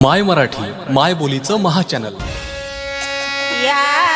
माय मराठी माय बोलीचं महाचॅनल या